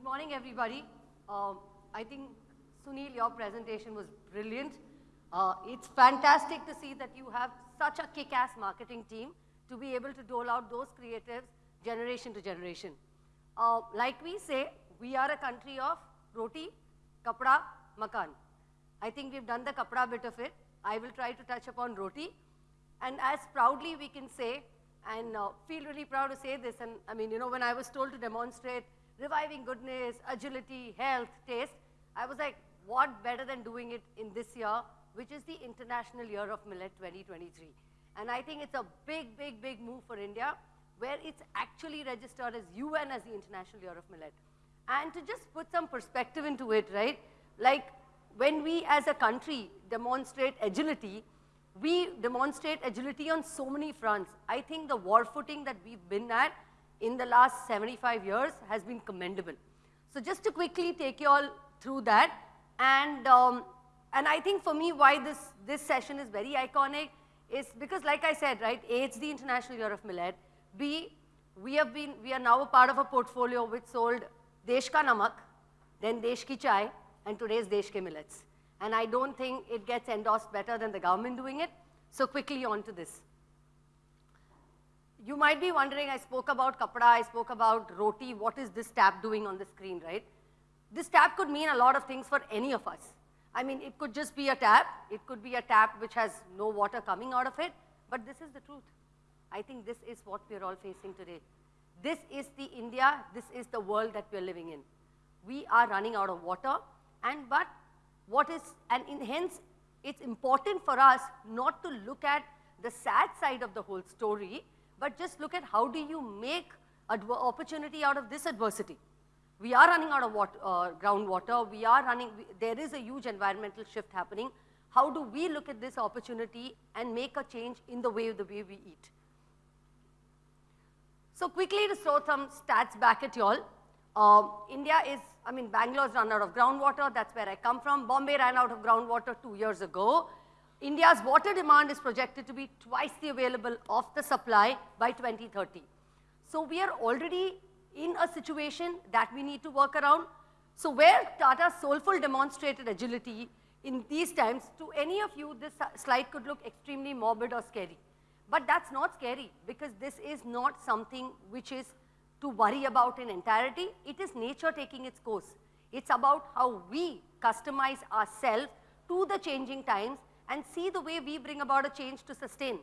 Good morning, everybody. Um, I think, Sunil, your presentation was brilliant. Uh, it's fantastic to see that you have such a kick-ass marketing team to be able to dole out those creatives generation to generation. Uh, like we say, we are a country of roti, kapda, makan. I think we've done the kapda bit of it. I will try to touch upon roti. And as proudly we can say, and uh, feel really proud to say this, and I mean, you know, when I was told to demonstrate reviving goodness, agility, health, taste, I was like, what better than doing it in this year, which is the International Year of Millet 2023. And I think it's a big, big, big move for India, where it's actually registered as UN as the International Year of Millet. And to just put some perspective into it, right, like when we as a country demonstrate agility, we demonstrate agility on so many fronts. I think the war footing that we've been at in the last 75 years has been commendable. So just to quickly take you all through that, and, um, and I think for me why this, this session is very iconic is because like I said, right, A, it's the International Year of Millet, B, we have been, we are now a part of a portfolio which sold Desh Ka Namak, then Desh Ki Chai, and today's Desh Ke Millets. And I don't think it gets endorsed better than the government doing it. So quickly on to this. You might be wondering, I spoke about kapda, I spoke about roti, what is this tab doing on the screen, right? This tab could mean a lot of things for any of us. I mean, it could just be a tap, it could be a tap which has no water coming out of it, but this is the truth. I think this is what we're all facing today. This is the India, this is the world that we're living in. We are running out of water, and but what is, and in, hence, it's important for us not to look at the sad side of the whole story, but just look at how do you make opportunity out of this adversity. We are running out of water, uh, groundwater, we are running, we, there is a huge environmental shift happening. How do we look at this opportunity and make a change in the way, the way we eat? So quickly to throw some stats back at y'all. Uh, India is I mean, Bangalore's run out of groundwater, that's where I come from. Bombay ran out of groundwater two years ago. India's water demand is projected to be twice the available of the supply by 2030. So we are already in a situation that we need to work around. So where Tata Soulful demonstrated agility in these times, to any of you, this slide could look extremely morbid or scary. But that's not scary because this is not something which is to worry about in entirety. It is nature taking its course. It's about how we customize ourselves to the changing times and see the way we bring about a change to sustain.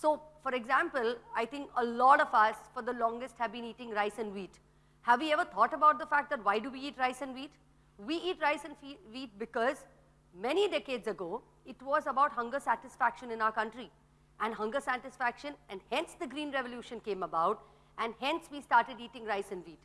So, for example, I think a lot of us for the longest have been eating rice and wheat. Have we ever thought about the fact that why do we eat rice and wheat? We eat rice and wheat because many decades ago, it was about hunger satisfaction in our country. And hunger satisfaction, and hence the Green Revolution came about, and hence we started eating rice and wheat.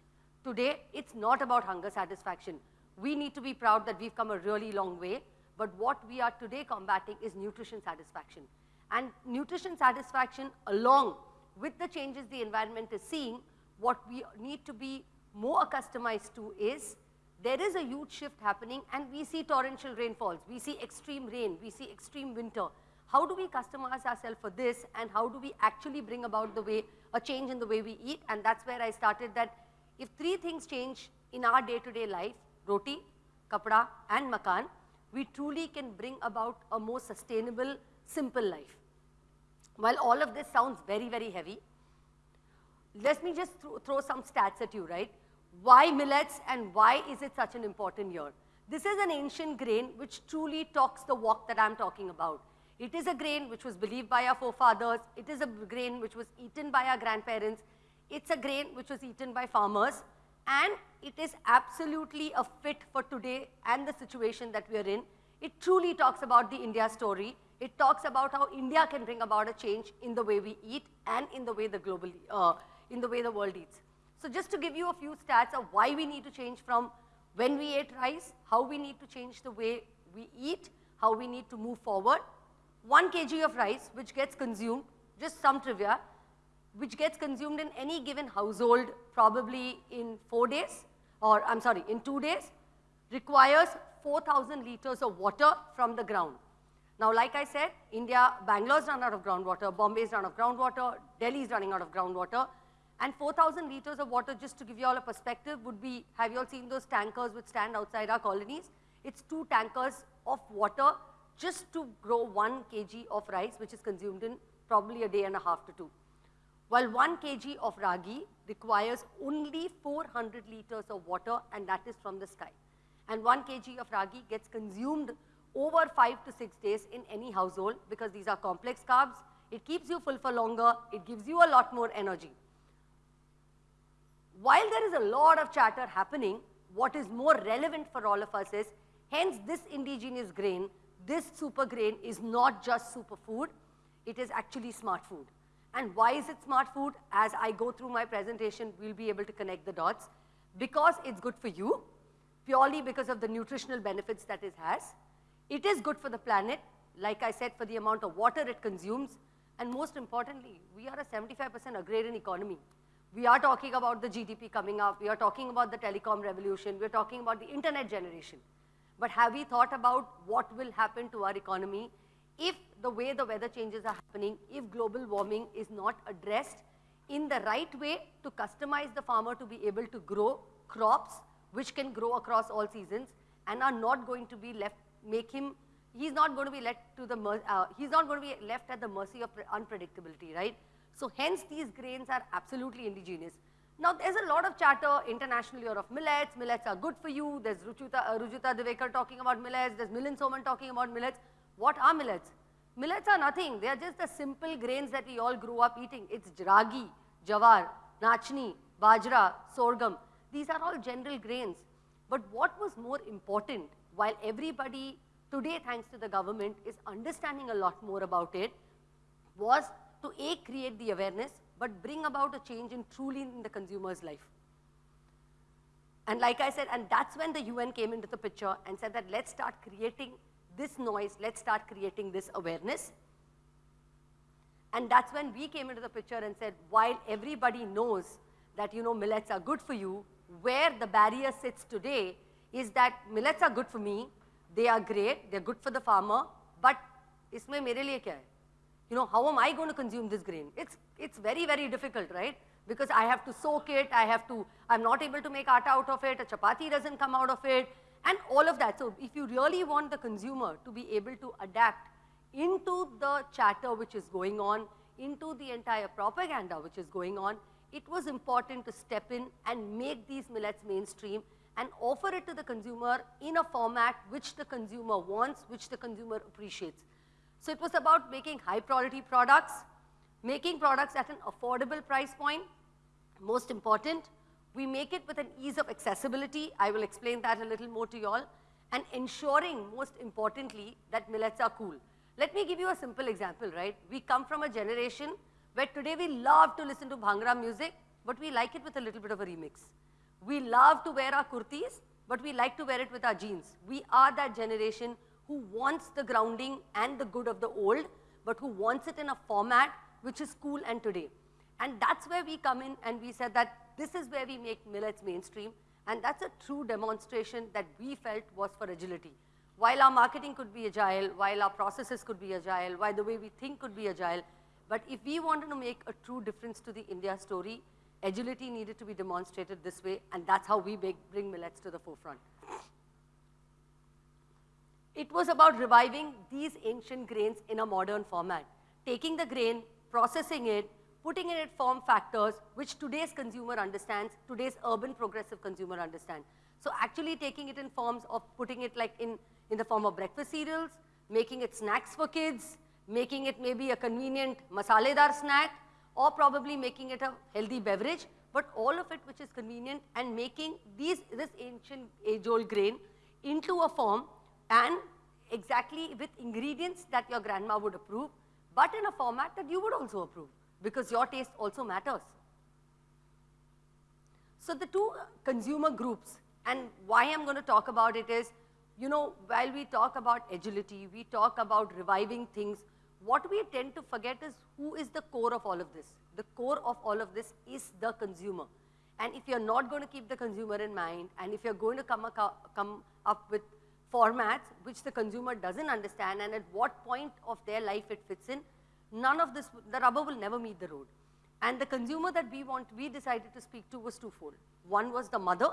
Today, it's not about hunger satisfaction. We need to be proud that we've come a really long way, but what we are today combating is nutrition satisfaction. And nutrition satisfaction along with the changes the environment is seeing, what we need to be more accustomed to is there is a huge shift happening and we see torrential rainfalls, we see extreme rain, we see extreme winter. How do we customize ourselves for this and how do we actually bring about the way a change in the way we eat. And that's where I started that if three things change in our day-to-day -day life, roti, kapda and makan, we truly can bring about a more sustainable, simple life. While all of this sounds very, very heavy, let me just th throw some stats at you, right? Why millets and why is it such an important year? This is an ancient grain which truly talks the walk that I'm talking about. It is a grain which was believed by our forefathers. It is a grain which was eaten by our grandparents. It's a grain which was eaten by farmers. And it is absolutely a fit for today and the situation that we are in. It truly talks about the India story. It talks about how India can bring about a change in the way we eat and in the way the global, uh, in the way the world eats. So just to give you a few stats of why we need to change from when we ate rice, how we need to change the way we eat, how we need to move forward, 1 kg of rice which gets consumed, just some trivia, which gets consumed in any given household probably in 4 days or I'm sorry, in 2 days, requires 4,000 liters of water from the ground. Now, like I said, India, Bangalore's run out of groundwater, Bombay's run out of groundwater, Delhi's running out of groundwater. And 4,000 liters of water, just to give you all a perspective, would be, have you all seen those tankers which stand outside our colonies? It's two tankers of water just to grow one kg of rice, which is consumed in probably a day and a half to two. While one kg of ragi requires only 400 liters of water and that is from the sky. And one kg of ragi gets consumed over five to six days in any household because these are complex carbs. It keeps you full for longer. It gives you a lot more energy. While there is a lot of chatter happening, what is more relevant for all of us is, hence this indigenous grain, this super grain is not just superfood, it is actually smart food. And why is it smart food? As I go through my presentation, we'll be able to connect the dots. Because it's good for you, purely because of the nutritional benefits that it has. It is good for the planet, like I said, for the amount of water it consumes. And most importantly, we are a 75% agrarian economy. We are talking about the GDP coming up. We are talking about the telecom revolution. We're talking about the internet generation. But have we thought about what will happen to our economy if the way the weather changes are happening, if global warming is not addressed in the right way to customize the farmer to be able to grow crops which can grow across all seasons and are not going to be left, make him, he's not going to be left to the, uh, he's not going to be left at the mercy of unpredictability, right? So hence these grains are absolutely indigenous. Now there's a lot of chatter internationally of millets, millets are good for you, there's Rujuta, uh, Rujuta Divekar talking about millets, there's Milind Soman talking about millets. What are millets? Millets are nothing, they are just the simple grains that we all grew up eating. It's ragi, jawar, nachni, bajra, sorghum. These are all general grains. But what was more important, while everybody today, thanks to the government, is understanding a lot more about it, was to A, create the awareness, but bring about a change in truly in the consumer's life. And like I said, and that's when the UN came into the picture and said that let's start creating this noise, let's start creating this awareness. And that's when we came into the picture and said, while everybody knows that, you know, millets are good for you, where the barrier sits today is that millets are good for me, they are great, they're good for the farmer, but isme mere liye kya hai? You know, how am I going to consume this grain? It's, it's very, very difficult, right? Because I have to soak it, I have to, I'm not able to make atta out of it, a chapati doesn't come out of it, and all of that. So if you really want the consumer to be able to adapt into the chatter which is going on, into the entire propaganda which is going on, it was important to step in and make these millets mainstream and offer it to the consumer in a format which the consumer wants, which the consumer appreciates. So it was about making high priority products, making products at an affordable price point, most important, we make it with an ease of accessibility. I will explain that a little more to you all. And ensuring, most importantly, that millets are cool. Let me give you a simple example, right? We come from a generation where today we love to listen to Bhangra music, but we like it with a little bit of a remix. We love to wear our kurtis, but we like to wear it with our jeans. We are that generation who wants the grounding and the good of the old, but who wants it in a format which is cool and today. And that's where we come in and we said that this is where we make millets mainstream. And that's a true demonstration that we felt was for agility. While our marketing could be agile, while our processes could be agile, while the way we think could be agile, but if we wanted to make a true difference to the India story, agility needed to be demonstrated this way, and that's how we make, bring millets to the forefront. It was about reviving these ancient grains in a modern format, taking the grain, processing it, putting it in form factors which today's consumer understands, today's urban progressive consumer understands. So actually taking it in forms of putting it like in, in the form of breakfast cereals, making it snacks for kids, making it maybe a convenient masaledar snack, or probably making it a healthy beverage, but all of it which is convenient and making these, this ancient age-old grain into a form and exactly with ingredients that your grandma would approve, but in a format that you would also approve because your taste also matters. So the two consumer groups and why I'm going to talk about it is, you know, while we talk about agility, we talk about reviving things, what we tend to forget is who is the core of all of this. The core of all of this is the consumer. And if you're not going to keep the consumer in mind, and if you're going to come, come up with formats which the consumer doesn't understand and at what point of their life it fits in, none of this, the rubber will never meet the road. And the consumer that we want, we decided to speak to was twofold. One was the mother,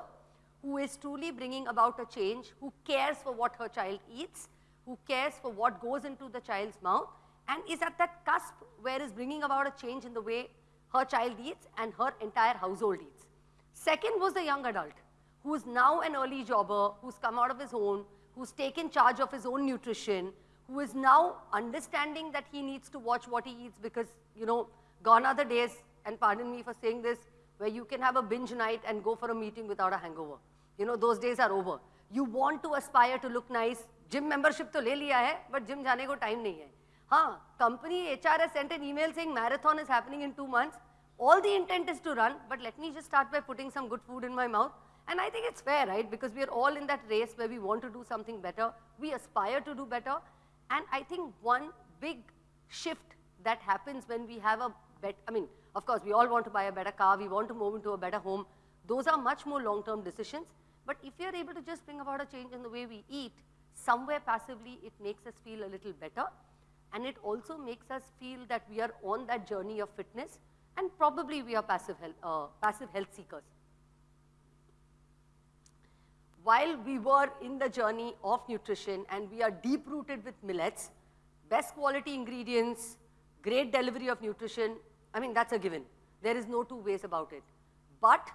who is truly bringing about a change, who cares for what her child eats, who cares for what goes into the child's mouth, and is at that cusp where is bringing about a change in the way her child eats and her entire household eats. Second was the young adult, who is now an early jobber, who's come out of his own, who's taken charge of his own nutrition, who is now understanding that he needs to watch what he eats because, you know, gone are the days, and pardon me for saying this, where you can have a binge night and go for a meeting without a hangover. You know, those days are over. You want to aspire to look nice. Gym membership to le liya hai, but gym jane ko time nahi hai. Huh, company HR has sent an email saying marathon is happening in two months. All the intent is to run, but let me just start by putting some good food in my mouth. And I think it's fair, right? Because we are all in that race where we want to do something better. We aspire to do better. And I think one big shift that happens when we have a bet, I mean, of course, we all want to buy a better car, we want to move into a better home. Those are much more long-term decisions. But if we are able to just bring about a change in the way we eat, somewhere passively it makes us feel a little better. And it also makes us feel that we are on that journey of fitness and probably we are passive health, uh, passive health seekers. While we were in the journey of nutrition and we are deep rooted with millets, best quality ingredients, great delivery of nutrition, I mean, that's a given. There is no two ways about it. But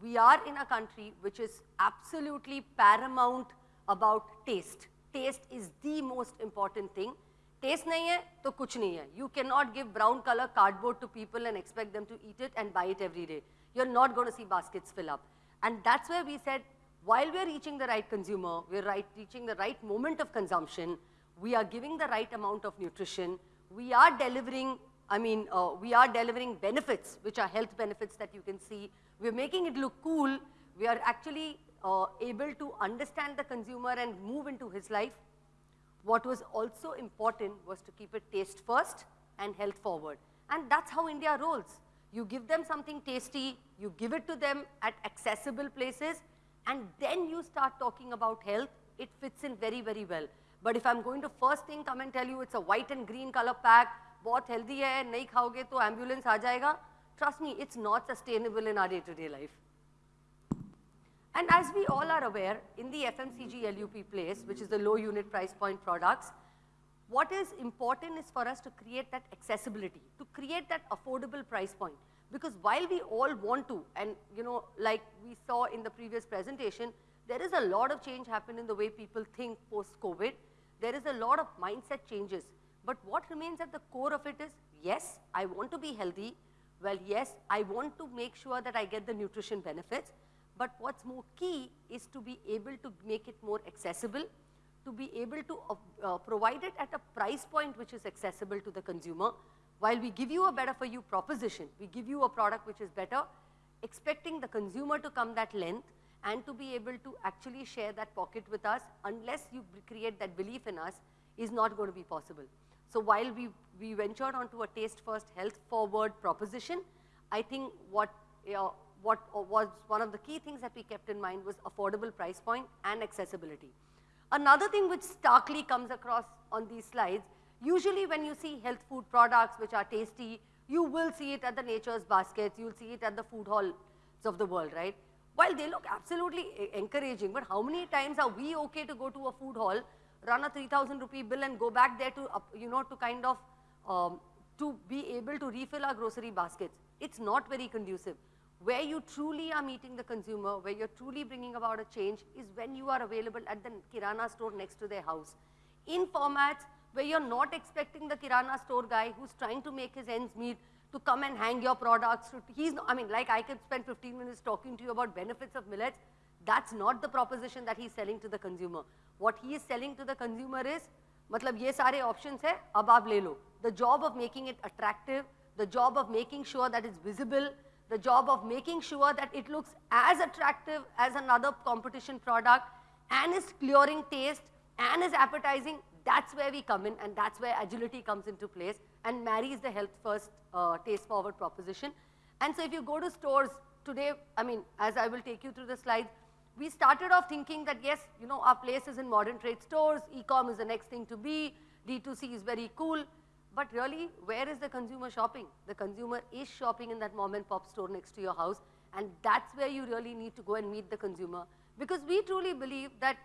we are in a country which is absolutely paramount about taste. Taste is the most important thing. Taste nahi hai, to kuch nahi hai. You cannot give brown color cardboard to people and expect them to eat it and buy it every day. You're not going to see baskets fill up. And that's where we said, while we're reaching the right consumer, we're right, reaching the right moment of consumption, we are giving the right amount of nutrition, we are delivering, I mean, uh, we are delivering benefits, which are health benefits that you can see. We're making it look cool. We are actually uh, able to understand the consumer and move into his life. What was also important was to keep it taste first and health forward. And that's how India rolls. You give them something tasty, you give it to them at accessible places, and then you start talking about health, it fits in very, very well. But if I'm going to first thing come and tell you it's a white and green color pack, बहुत healthy है, नहीं खाओगे तो ambulance आ जाएगा, trust me, it's not sustainable in our day-to-day -day life. And as we all are aware, in the FMCG LUP place, which is the low unit price point products, what is important is for us to create that accessibility, to create that affordable price point. Because while we all want to, and you know, like we saw in the previous presentation, there is a lot of change happen in the way people think post-COVID. There is a lot of mindset changes. But what remains at the core of it is, yes, I want to be healthy. Well, yes, I want to make sure that I get the nutrition benefits. But what's more key is to be able to make it more accessible, to be able to uh, uh, provide it at a price point which is accessible to the consumer. While we give you a better for you proposition, we give you a product which is better, expecting the consumer to come that length and to be able to actually share that pocket with us unless you create that belief in us is not going to be possible. So while we, we ventured onto a taste first, health forward proposition, I think what, uh, what was one of the key things that we kept in mind was affordable price point and accessibility. Another thing which starkly comes across on these slides, usually when you see health food products which are tasty, you will see it at the nature's baskets, you'll see it at the food halls of the world, right? While they look absolutely encouraging, but how many times are we okay to go to a food hall, run a 3000 rupee bill and go back there to, you know, to kind of, um, to be able to refill our grocery baskets. It's not very conducive. Where you truly are meeting the consumer, where you're truly bringing about a change is when you are available at the Kirana store next to their house. In formats where you're not expecting the Kirana store guy who's trying to make his ends meet to come and hang your products. To, he's, I mean, like I could spend 15 minutes talking to you about benefits of millets. That's not the proposition that he's selling to the consumer. What he is selling to the consumer is, मतलब ये सारे options है, अब आप ले लो. The job of making it attractive, the job of making sure that it's visible, the job of making sure that it looks as attractive as another competition product and is clearing taste and is appetizing, that's where we come in and that's where agility comes into place and marries the health first uh, taste forward proposition. And so if you go to stores today, I mean, as I will take you through the slides, we started off thinking that yes, you know, our place is in modern trade stores, e-com is the next thing to be, D2C is very cool. But really, where is the consumer shopping? The consumer is shopping in that mom and pop store next to your house. And that's where you really need to go and meet the consumer. Because we truly believe that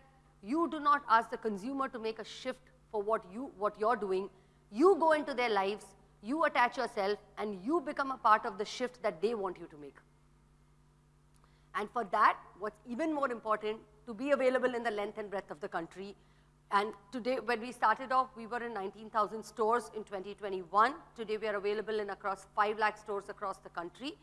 you do not ask the consumer to make a shift for what, you, what you're doing. You go into their lives, you attach yourself, and you become a part of the shift that they want you to make. And for that, what's even more important, to be available in the length and breadth of the country. And today, when we started off, we were in 19,000 stores in 2021. Today, we are available in across 5 lakh stores across the country.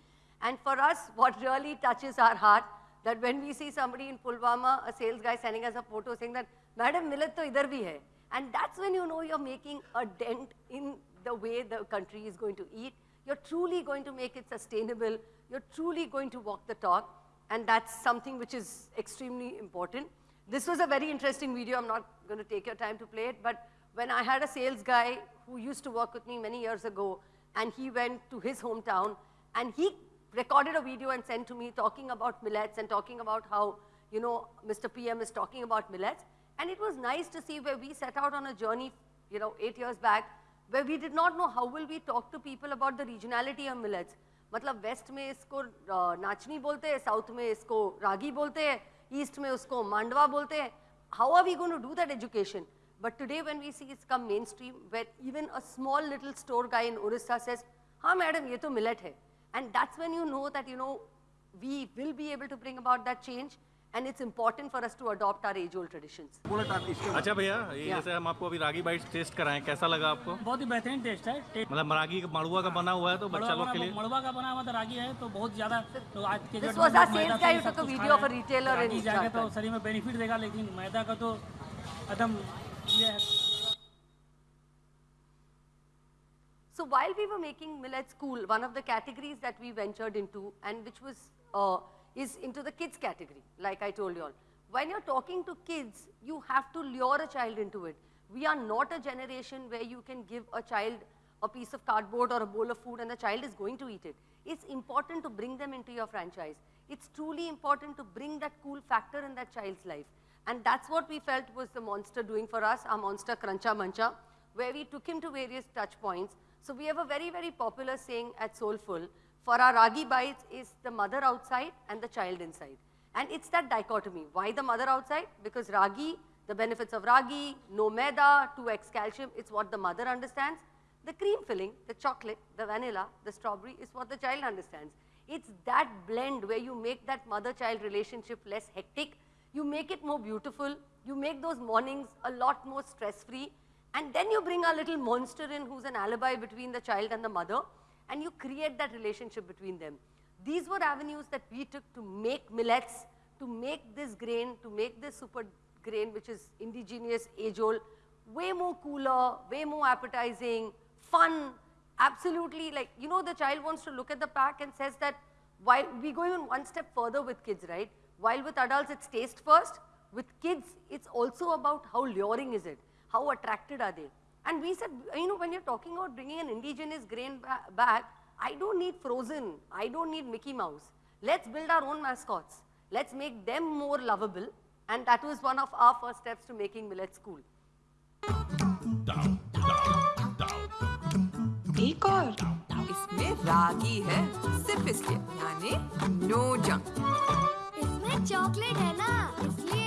And for us, what really touches our heart, that when we see somebody in Pulwama, a sales guy sending us a photo saying that, Madam, millet to idhar bhi hai. And that's when you know you're making a dent in the way the country is going to eat. You're truly going to make it sustainable. You're truly going to walk the talk. And that's something which is extremely important. This was a very interesting video. I'm not going to take your time to play it. But when I had a sales guy who used to work with me many years ago, and he went to his hometown, and he recorded a video and sent to me talking about millets and talking about how, you know, Mr. PM is talking about millets. And it was nice to see where we set out on a journey, you know, eight years back, where we did not know how will we talk to people about the regionality of millets. मतलब waste में इसको नाचनी बोलते हैं south में इसको रागी बोलते हैं ईस्ट में उसको मांडवा बोलते हैं how are we going to do that education but today when we see it's come main stream where even a small little store guy in Orissa says हाँ मैडम ये तो मिलेट है and that's when you know that you know we will be able to bring about that change and it's important for us to adopt our age old traditions अच्छा भैया ये जैसे हम आपको अभी रागी बाइट्स टेस्ट कराएं कैसा लगा आपको बहुत ही बेहतरीन टेस्ट है टेस्ट मतलब रागी मड़ुआ का बना हुआ है तो बच्चा लोग के लिए मड़वा का बना हुआ तो रागी है तो बहुत ज्यादा तो आज के This डेट was में our लोग मैदा sales guy से who सब took a कुछ video खा of a रहे हैं। retailer in रागी जाएगा तो Jharkhand. शरीर में बेनिफिट देगा लेकिन मैदा का तो एकदम ये है So while we were making millets cool, one of the categories that we ventured into and which was, uh, is into the kids category, like I told you all. When you're talking to kids, you have to lure a child into it. We are not a generation where you can give a child a piece of cardboard or a bowl of food and the child is going to eat it. It's important to bring them into your franchise. It's truly important to bring that cool factor in that child's life. And that's what we felt was the monster doing for us, our monster Cruncha Mancha, where we took him to various touch points. So we have a very, very popular saying at Soulful, for our Ragi bites is the mother outside and the child inside. And it's that dichotomy. Why the mother outside? Because Ragi, the benefits of Ragi, no maida, 2x calcium, it's what the mother understands. The cream filling, the chocolate, the vanilla, the strawberry is what the child understands. It's that blend where you make that mother-child relationship less hectic, you make it more beautiful, you make those mornings a lot more stress-free, and then you bring a little monster in who's an alibi between the child and the mother, and you create that relationship between them. These were avenues that we took to make millets, to make this grain, to make this super grain, which is indigenous, age-old, way more cooler, way more appetizing, fun, absolutely like, you know, the child wants to look at the pack and says that, while we go even one step further with kids, right? While with adults it's taste first, with kids it's also about how luring is it, how attracted are they. And we said, you know, when you're talking about bringing an indigenous grain ba back, I don't need frozen, I don't need Mickey Mouse. Let's build our own mascots. Let's make them more lovable. And that was one of our first steps to making millets cool. एक और इसमें रागी है सिर्फ इसलिए यानी no junk इसमें chocolate है ना इसलिए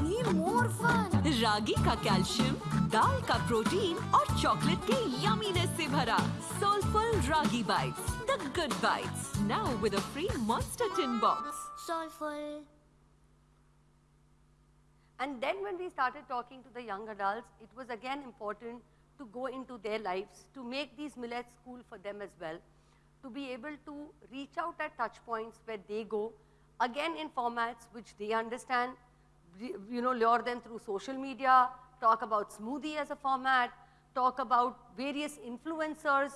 यानी मोर फन रागी का कैल्शियम दाल का प्रोटीन और चॉकलेट के यमीनेस से भरा soulful ragi bytes the good bytes now with a free monster tin box soulful And then when we started talking to the young adults, it was again important to go into their lives, to make these millets cool for them as well, to be able to reach out at touch points where they go, again in formats which they understand, re- you know, lure them through social media, talk about smoothie as a format, talk about various influencers,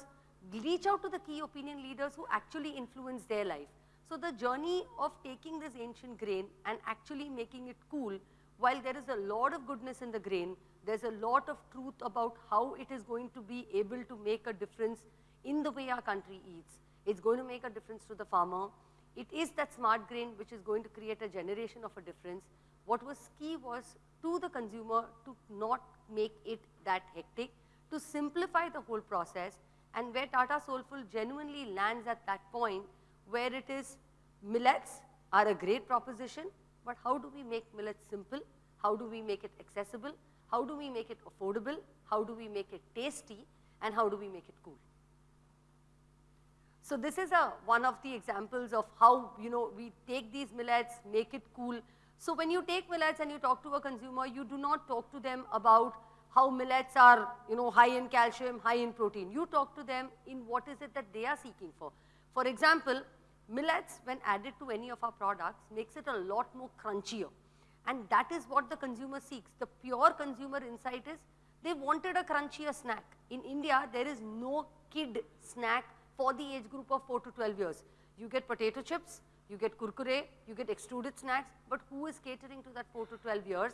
reach out to the key opinion leaders who actually influence their life. So the journey of taking this ancient grain and actually making it cool, while there is a lot of goodness in the grain, there's a lot of truth about how it is going to be able to make a difference in the way our country eats. It's going to make a difference to the farmer. It is that smart grain which is going to create a generation of a difference. What was key was to the consumer to not make it that hectic, to simplify the whole process and where Tata Soulful genuinely lands at that point where it is millets are a great proposition, but how do we make millets simple? How do we make it accessible? How do we make it affordable? How do we make it tasty? And how do we make it cool? So this is a, one of the examples of how, you know, we take these millets, make it cool. So when you take millets and you talk to a consumer, you do not talk to them about how millets are, you know, high in calcium, high in protein. You talk to them in what is it that they are seeking for. For example, millets when added to any of our products makes it a lot more crunchier. And that is what the consumer seeks. The pure consumer insight is they wanted a crunchier snack. In India, there is no kid snack for the age group of 4 to 12 years. You get potato chips, you get kurkure, you get extruded snacks, but who is catering to that 4 to 12 years?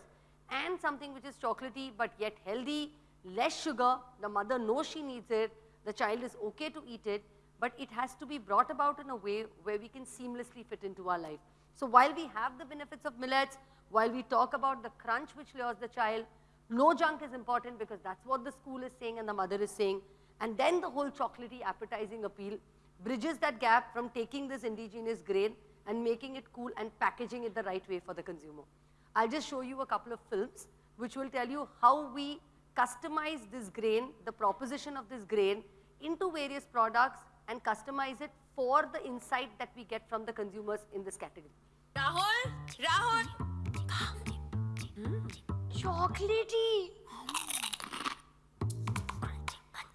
And something which is chocolatey but yet healthy, less sugar, the mother knows she needs it, the child is okay to eat it, but it has to be brought about in a way where we can seamlessly fit into our life. So while we have the benefits of millets, while we talk about the crunch which lures the child, no junk is important because that's what the school is saying and the mother is saying. And then the whole chocolatey appetizing appeal bridges that gap from taking this indigenous grain and making it cool and packaging it the right way for the consumer. I'll just show you a couple of films which will tell you how we customize this grain, the proposition of this grain into various products and customize it for the insight that we get from the consumers in this category. Rahul, Rahul. Hmm? Chocolatey.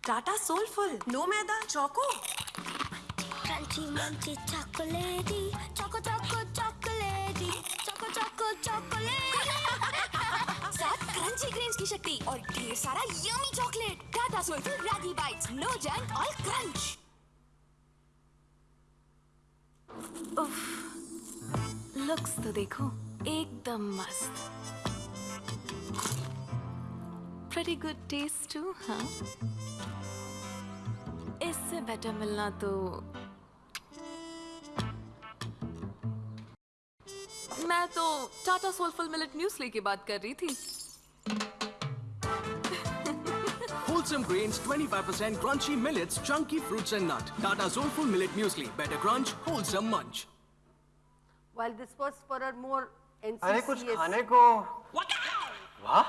Tata Soulful. No maida, choco. Crunchy, munchy, chocolatey. Choco, choco, chocolatey. Choco, choco, chocolatey. साथ crunchy grains की शक्ति और ढेर सारा yummy chocolate Tata soulful ragi bites no junk all crunch looks तो देखो एकदम मस्त pretty good taste too, huh? इससे बेटर मिलना तो मैं तो टाटा सोलफुल मिलेट म्यूसली की बात कर रही थी Wholesome grains, 25% crunchy millets, chunky fruits and nut. Tata Soulful Millet Muesli. Better crunch, wholesome munch. While this was for a more अरे कुछ खाने को What? वाह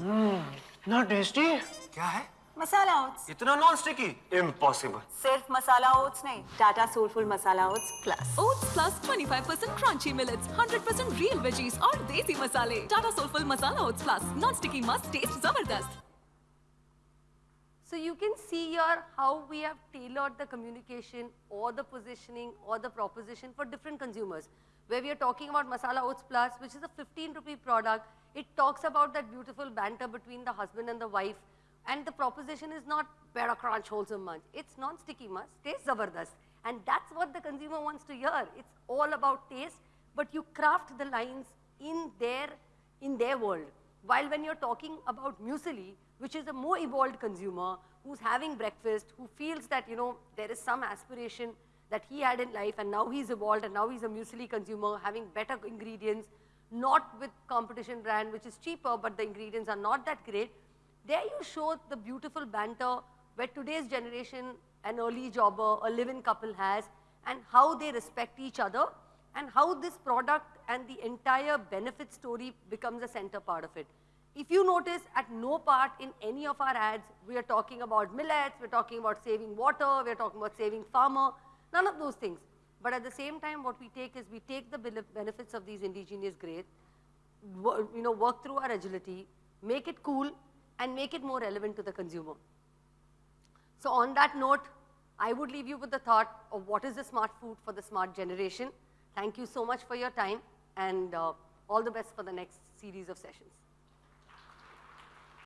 हम्म इतना टेस्टी क्या है मसाला ओट्स इतना नॉन स्टिकी इम्पॉसिबल सिर्फ़ मसाला ओट्स नहीं Tata soulful masala oats plus Oats plus 25% crunchy millets, 100% real veggies और देसी मसाले. Tata Soulful Masala Oats Plus, non-sticky must taste ज़बरदस्त. So you can see here how we have tailored the communication or the positioning or the proposition for different consumers. Where we are talking about Masala Oats Plus, which is a 15 rupee product, it talks about that beautiful banter between the husband and the wife. And the proposition is not better crunch, wholesome munch. It's non-sticky munch, taste zabardast. And that's what the consumer wants to hear. It's all about taste, but you craft the lines in their, in their world. While when you're talking about muesli, which is a more evolved consumer who's having breakfast, who feels that, you know, there is some aspiration that he had in life and now he's evolved and now he's a muesli consumer having better ingredients, not with competition brand which is cheaper but the ingredients are not that great. There you show the beautiful banter where today's generation, an early jobber, a live-in couple has and how they respect each other and how this product and the entire benefit story becomes a center part of it. If you notice at no part in any of our ads, we are talking about millets, we're talking about saving water, we're talking about saving farmer, none of those things. But at the same time, what we take is we take the benefits of these indigenous grades, wo- you know, work through our agility, make it cool, and make it more relevant to the consumer. So on that note, I would leave you with the thought of what is the smart food for the smart generation. Thank you so much for your time and uh, all the best for the next series of sessions.